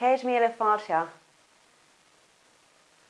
Ceir míle fáilte.